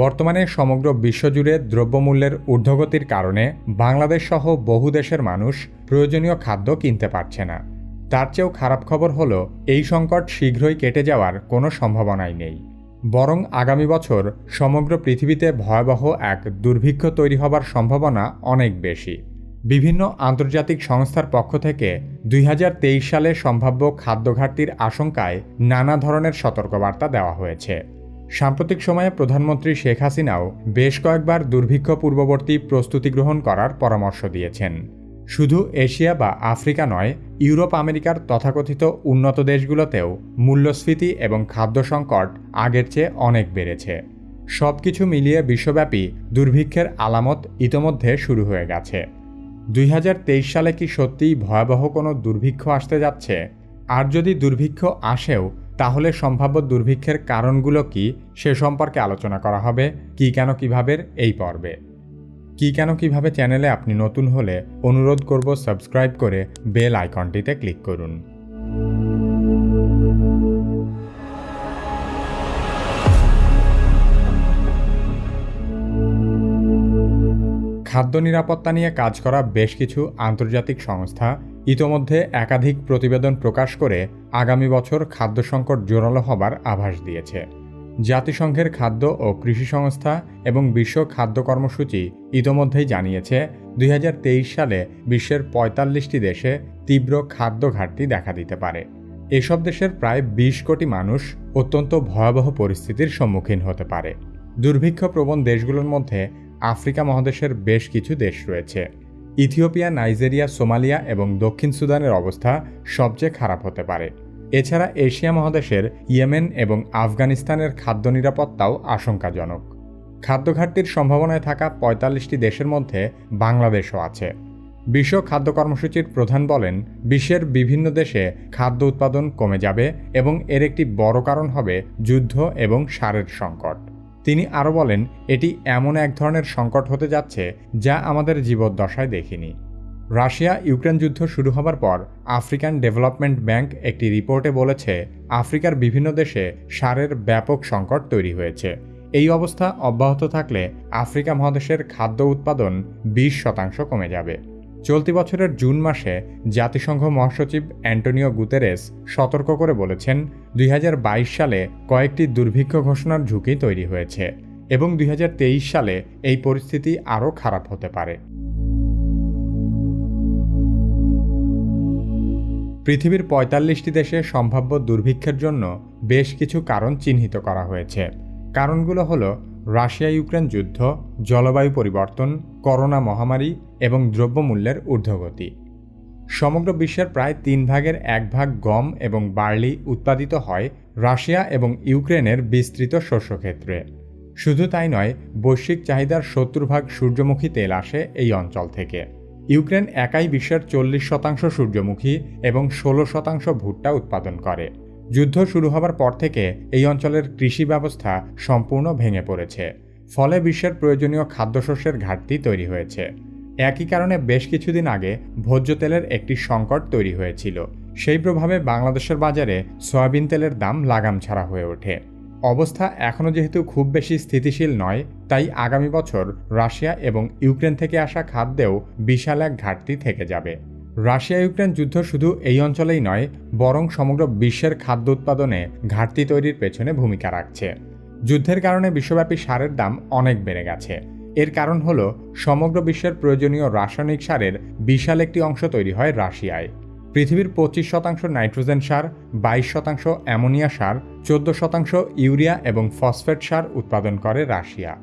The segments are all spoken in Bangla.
বর্তমানে সমগ্র বিশ্বজুড়ে দ্রব্যমূল্যের ঊর্ধ্বগতির কারণে বাংলাদেশ সহ বহু দেশের মানুষ প্রয়োজনীয় খাদ্য কিনতে পারছে না। তার চেয়েও খারাপ খবর হলো, এই সংকট শীঘ্রই কেটে যাওয়ার কোনো সম্ভাবনাই নেই। বরং আগামী বছর সমগ্র পৃথিবীতে ভয়াবহ এক দুর্ভিক্ষ তৈরি হবার সম্ভাবনা অনেক বেশি। বিভিন্ন আন্তর্জাতিক সংস্থার পক্ষ থেকে দুই হাজার তেইশ সালে সম্ভাব্য খাদ্য ঘাটতির আশঙ্কায় নানা ধরনের সতর্কবার্তা দেওয়া হয়েছে। সাম্প্রতিক সময়ে প্রধানমন্ত্রী শেখ হাসিনাও বেশ কয়েকবার দুর্ভিক্ষ পূর্ববর্তী প্রস্তুতি গ্রহণ করার পরামর্শ দিয়েছেন। শুধু এশিয়া বা আফ্রিকা নয়, ইউরোপ, আমেরিকার তথাকথিত উন্নত দেশগুলোতেও মূল্যস্ফীতি এবং খাদ্য সংকট আগের চেয়ে অনেক বেড়েছে। সব কিছু মিলিয়ে বিশ্বব্যাপী দুর্ভিক্ষের আলামত ইতোমধ্যে শুরু হয়ে গেছে। দুই হাজার তেইশ সালে কি সত্যিই ভয়াবহ কোনো দুর্ভিক্ষ আসতে যাচ্ছে? আর যদি দুর্ভিক্ষ আসেও তাহলে সম্ভাব্য দুর্ভিক্ষের কারণগুলো কি সে সম্পর্কে আলোচনা করা হবে কি কেন কীভাবে এই পর্বে। কি কেন কীভাবে চ্যানেলে আপনি নতুন হলে অনুরোধ করব সাবস্ক্রাইব করে বেল আইকনটিতে ক্লিক করুন। খাদ্য নিরাপত্তা নিয়ে কাজ করা বেশ কিছু আন্তর্জাতিক সংস্থা ইতোমধ্যে একাধিক প্রতিবেদন প্রকাশ করে আগামী বছর খাদ্য সংকট জোরালো হবার আভাস দিয়েছে। জাতিসংঘের খাদ্য ও কৃষি সংস্থা এবং বিশ্ব খাদ্য কর্মসূচি ইতোমধ্যেই জানিয়েছে, দুই হাজার তেইশ সালে বিশ্বের পঁয়তাল্লিশটি দেশে তীব্র খাদ্য ঘাটতি দেখা দিতে পারে। এসব দেশের প্রায় ২০ কোটি মানুষ অত্যন্ত ভয়াবহ পরিস্থিতির সম্মুখীন হতে পারে। দুর্ভিক্ষ প্রবণ দেশগুলোর মধ্যে আফ্রিকা মহাদেশের বেশ কিছু দেশ রয়েছে। ইথিওপিয়া, নাইজেরিয়া, সোমালিয়া এবং দক্ষিণ সুদানের অবস্থা সবচেয়ে খারাপ হতে পারে। এছাড়া এশিয়া মহাদেশের ইয়েমেন এবং আফগানিস্তানের খাদ্য নিরাপত্তাও আশঙ্কাজনক। খাদ্য ঘাটতির সম্ভাবনায় থাকা পঁয়তাল্লিশটি দেশের মধ্যে বাংলাদেশও আছে। বিশ্ব খাদ্য কর্মসূচির প্রধান বলেন, বিশ্বের বিভিন্ন দেশে খাদ্য উৎপাদন কমে যাবে এবং এর একটি বড় কারণ হবে যুদ্ধ এবং সারের সংকট। তিনি আরও বলেন, এটি এমন এক ধরনের সংকট হতে যাচ্ছে যা আমাদের জীবদ্দশায় দেখিনি। রাশিয়া ইউক্রেন যুদ্ধ শুরু হবার পর আফ্রিকান ডেভেলপমেন্ট ব্যাংক একটি রিপোর্টে বলেছে, আফ্রিকার বিভিন্ন দেশে সারের ব্যাপক সংকট তৈরি হয়েছে। এই অবস্থা অব্যাহত থাকলে আফ্রিকা মহাদেশের খাদ্য উৎপাদন বিশ শতাংশ কমে যাবে। চলতি বছরের জুন মাসে জাতিসংঘ মহাসচিব অ্যান্টোনিও গুতেরেস সতর্ক করে বলেছেন, দুই হাজার বাইশ সালে কয়েকটি দুর্ভিক্ষ ঘোষণার ঝুঁকি তৈরি হয়েছে এবং দুই হাজার তেইশ সালে এই পরিস্থিতি আরও খারাপ হতে পারে। পৃথিবীর পঁয়তাল্লিশটি দেশে সম্ভাব্য দুর্ভিক্ষের জন্য বেশ কিছু কারণ চিহ্নিত করা হয়েছে। কারণগুলো হল রাশিয়া ইউক্রেন যুদ্ধ, জলবায়ু পরিবর্তন, করোনা মহামারী এবং দ্রব্যমূল্যের ঊর্ধ্বগতি। সমগ্র বিশ্বের প্রায় তিন ভাগের এক ভাগ গম এবং বার্লি উৎপাদিত হয় রাশিয়া এবং ইউক্রেনের বিস্তৃত শস্যক্ষেত্রে। শুধু তাই নয়, বৈশ্বিক চাহিদার সত্তর ভাগ সূর্যমুখী তেল আসে এই অঞ্চল থেকে। ইউক্রেন একাই বিশ্বের চল্লিশ শতাংশ সূর্যমুখী এবং ষোলো শতাংশ ভুট্টা উৎপাদন করে। যুদ্ধ শুরু হবার পর থেকে এই অঞ্চলের কৃষি ব্যবস্থা সম্পূর্ণ ভেঙে পড়েছে। ফলে বিশ্বের প্রয়োজনীয় খাদ্যশস্যের ঘাটতি তৈরি হয়েছে। একই কারণে বেশ কিছুদিন আগে ভোজ্য তেলের একটি সংকট তৈরি হয়েছিল। সেই প্রভাবে বাংলাদেশের বাজারে সয়াবিন তেলের দাম লাগাম ছাড়া হয়ে ওঠে। অবস্থা এখনও যেহেতু খুব বেশি স্থিতিশীল নয়, তাই আগামী বছর রাশিয়া এবং ইউক্রেন থেকে আসা খাদ্যেও বিশাল এক ঘাটতি থেকে যাবে। রাশিয়া ইউক্রেন যুদ্ধ শুধু এই অঞ্চলেই নয়, বরং সমগ্র বিশ্বের খাদ্য উৎপাদনে ঘাটতি তৈরির পেছনে ভূমিকা রাখছে। যুদ্ধের কারণে বিশ্বব্যাপী সারের দাম অনেক বেড়ে গেছে। এর কারণ হল, সমগ্র বিশ্বের প্রয়োজনীয় রাসায়নিক সারের বিশাল একটি অংশ তৈরি হয় রাশিয়ায়। পৃথিবীর পঁচিশ শতাংশ নাইট্রোজেন সার, বাইশ শতাংশ অ্যামোনিয়া সার, চোদ্দ শতাংশ ইউরিয়া এবং ফসফেট সার উৎপাদন করে রাশিয়া।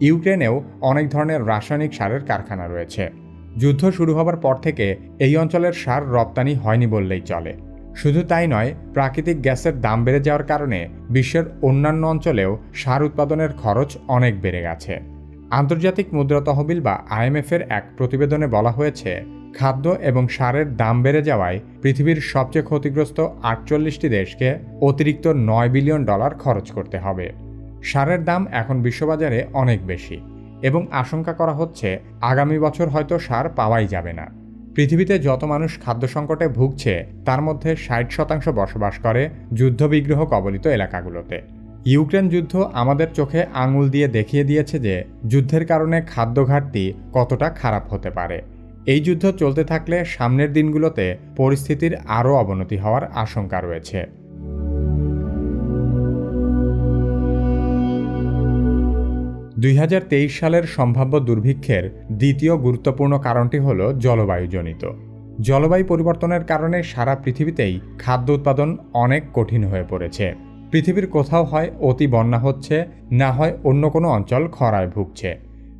ইউক্রেনেও অনেক ধরনের রাসায়নিক সারের কারখানা রয়েছে। যুদ্ধ শুরু হবার পর থেকে এই অঞ্চলের সার রপ্তানি হয়নি বললেই চলে। শুধু তাই নয়, প্রাকৃতিক গ্যাসের দাম বেড়ে যাওয়ার কারণে বিশ্বের অন্যান্য অঞ্চলেও সার উৎপাদনের খরচ অনেক বেড়ে গেছে। আন্তর্জাতিক মুদ্রা তহবিল বা আইএমএফের এক প্রতিবেদনে বলা হয়েছে, খাদ্য এবং সারের দাম বেড়ে যাওয়ায় পৃথিবীর সবচেয়ে ক্ষতিগ্রস্ত আটচল্লিশটি দেশকে অতিরিক্ত নয় বিলিয়ন ডলার খরচ করতে হবে। সারের দাম এখন বিশ্ববাজারে অনেক বেশি। এবং আশঙ্কা করা হচ্ছে আগামী বছর হয়তো সার পাওয়াই যাবে না। পৃথিবীতে যত মানুষ খাদ্য সংকটে ভুগছে, তার মধ্যে ষাট শতাংশ বসবাস করে যুদ্ধবিগ্রহ কবলিত এলাকাগুলোতে। ইউক্রেন যুদ্ধ আমাদের চোখে আঙুল দিয়ে দেখিয়ে দিয়েছে যে যুদ্ধের কারণে খাদ্য ঘাটতি কতটা খারাপ হতে পারে। এই যুদ্ধ চলতে থাকলে সামনের দিনগুলোতে পরিস্থিতির আরও অবনতি হওয়ার আশঙ্কা রয়েছে। দুই হাজার তেইশ সালের সম্ভাব্য দুর্ভিক্ষের দ্বিতীয় গুরুত্বপূর্ণ কারণটি হল জলবায়ুজনিত। জলবায়ু পরিবর্তনের কারণে সারা পৃথিবীতেই খাদ্য উৎপাদন অনেক কঠিন হয়ে পড়েছে। পৃথিবীর কোথাও হয় অতি বন্যা হচ্ছে, না হয় অন্য কোনো অঞ্চল খরায় ভুগছে।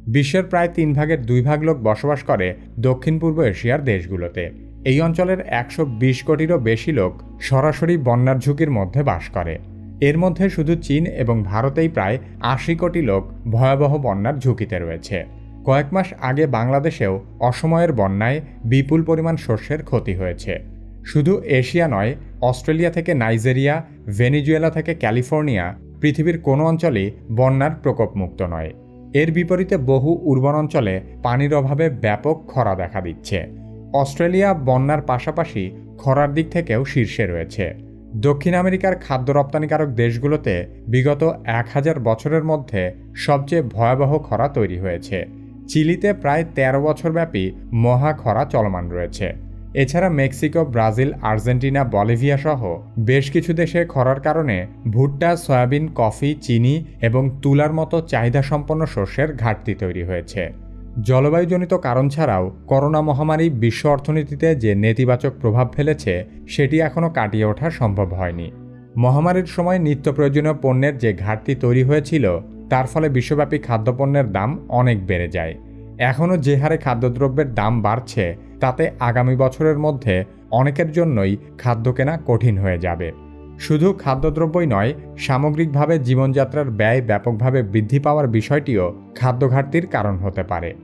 বিশ্বের প্রায় তিন ভাগের দুই ভাগ লোক বসবাস করে দক্ষিণ পূর্ব এশিয়ার দেশগুলোতে। এই অঞ্চলের একশো বিশ কোটিরও বেশি লোক সরাসরি বন্যার ঝুঁকির মধ্যে বাস করে। এর মধ্যে শুধু চীন এবং ভারতেই প্রায় আশি কোটি লোক ভয়াবহ বন্যার ঝুঁকিতে রয়েছে। কয়েক মাস আগে বাংলাদেশেও অসময়ের বন্যায় বিপুল পরিমাণ শস্যের ক্ষতি হয়েছে। শুধু এশিয়া নয়, অস্ট্রেলিয়া থেকে নাইজেরিয়া, ভেনিজুয়েলা থেকে ক্যালিফোর্নিয়া, পৃথিবীর কোনো অঞ্চলেই বন্যার প্রকোপমুক্ত নয়। এর বিপরীতে বহু উর্বর অঞ্চলে পানির অভাবে ব্যাপক খরা দেখা দিচ্ছে। অস্ট্রেলিয়া বন্যার পাশাপাশি খরার দিক থেকেও শীর্ষে রয়েছে। দক্ষিণ আমেরিকার খাদ্য রপ্তানিকারক দেশগুলোতে বিগত এক হাজার বছরের মধ্যে সবচেয়ে ভয়াবহ খরা তৈরি হয়েছে। চিলিতে প্রায় ১৩ বছরব্যাপী মহা খরা চলমান রয়েছে। এছাড়া মেক্সিকো, ব্রাজিল, আর্জেন্টিনা, বলিভিয়া সহ বেশ কিছু দেশে খরার কারণে ভুট্টা, সয়াবিন, কফি, চিনি এবং তুলার মতো চাহিদাসম্পন্ন শস্যের ঘাটতি তৈরি হয়েছে। জলবায়ুজনিত কারণ ছাড়াও করোনা মহামারী বিশ্ব অর্থনীতিতে যে নেতিবাচক প্রভাব ফেলেছে, সেটি এখনও কাটিয়ে ওঠা সম্ভব হয়নি। মহামারীর সময় নিত্য প্রয়োজনীয় পণ্যের যে ঘাটতি তৈরি হয়েছিল, তার ফলে বিশ্বব্যাপী খাদ্যপণ্যের দাম অনেক বেড়ে যায়। এখনও যে হারে খাদ্যদ্রব্যের দাম বাড়ছে, তাতে আগামী বছরের মধ্যে অনেকের জন্যই খাদ্য কেনা কঠিন হয়ে যাবে। শুধু খাদ্যদ্রব্যই নয়, সামগ্রিকভাবে জীবনযাত্রার ব্যয় ব্যাপকভাবে বৃদ্ধি পাওয়ার বিষয়টিও খাদ্য ঘাটতির কারণ হতে পারে।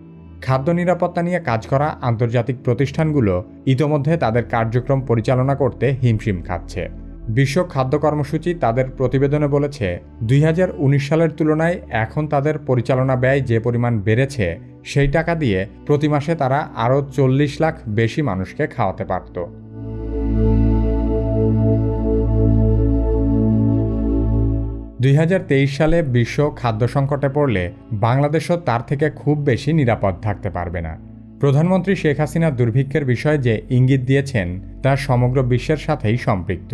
খাদ্য নিরাপত্তা নিয়ে কাজ করা আন্তর্জাতিক প্রতিষ্ঠানগুলো ইতোমধ্যে তাদের কার্যক্রম পরিচালনা করতে হিমশিম খাচ্ছে। বিশ্ব খাদ্য কর্মসূচি তাদের প্রতিবেদনে বলেছে, দুই হাজার উনিশ সালের তুলনায় এখন তাদের পরিচালনা ব্যয় যে পরিমাণ বেড়েছে, সেই টাকা দিয়ে প্রতি মাসে তারা আরও চল্লিশ লাখ বেশি মানুষকে খাওয়াতে পারত। দুই হাজার তেইশ সালে বিশ্ব খাদ্য সংকটে পড়লে বাংলাদেশও তার থেকে খুব বেশি নিরাপদ থাকতে পারবে না। প্রধানমন্ত্রী শেখ হাসিনা দুর্ভিক্ষের বিষয়ে যে ইঙ্গিত দিয়েছেন, তা সমগ্র বিশ্বের সাথেই সম্পৃক্ত।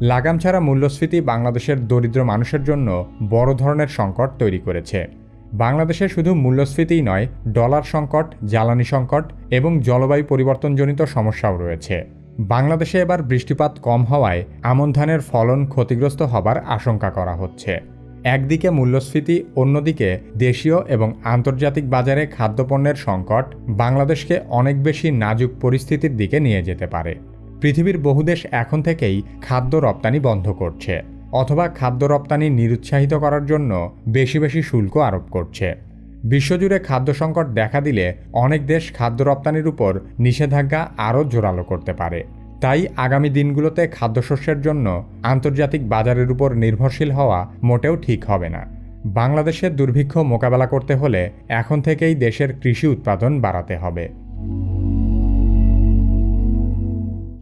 লাগাম ছাড়া মূল্যস্ফীতি বাংলাদেশের দরিদ্র মানুষের জন্য বড় ধরনের সংকট তৈরি করেছে। বাংলাদেশে শুধু মূল্যস্ফীতিই নয়, ডলার সংকট, জ্বালানি সংকট এবং জলবায়ু পরিবর্তনজনিত সমস্যাও রয়েছে। বাংলাদেশে এবার বৃষ্টিপাত কম হওয়ায় আমন ধানের ফলন ক্ষতিগ্রস্ত হবার আশঙ্কা করা হচ্ছে। একদিকে মূল্যস্ফীতি, অন্যদিকে দেশীয় এবং আন্তর্জাতিক বাজারে খাদ্যপণ্যের সংকট বাংলাদেশকে অনেক বেশি নাজুক পরিস্থিতির দিকে নিয়ে যেতে পারে। পৃথিবীর বহু দেশ এখন থেকেই খাদ্য রপ্তানি বন্ধ করছে, অথবা খাদ্য রপ্তানি নিরুৎসাহিত করার জন্য বেশি বেশি শুল্ক আরোপ করছে। বিশ্বজুড়ে খাদ্য সংকট দেখা দিলে অনেক দেশ খাদ্য রপ্তানির উপর নিষেধাজ্ঞা আরও জোরালো করতে পারে। তাই আগামী দিনগুলোতে খাদ্যশস্যের জন্য আন্তর্জাতিক বাজারের উপর নির্ভরশীল হওয়া মোটেও ঠিক হবে না। বাংলাদেশের দুর্ভিক্ষ মোকাবেলা করতে হলে এখন থেকেই দেশের কৃষি উৎপাদন বাড়াতে হবে।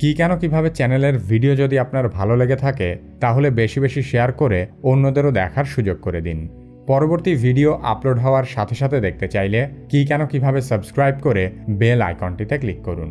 কি কেন কীভাবে চ্যানেলের ভিডিও যদি আপনার ভালো লেগে থাকে, তাহলে বেশি বেশি শেয়ার করে অন্যদেরও দেখার সুযোগ করে দিন। পরবর্তী ভিডিও আপলোড হওয়ার সাথে সাথে দেখতে চাইলে কি কেন কীভাবে সাবস্ক্রাইব করে বেল আইকনটিতে ক্লিক করুন।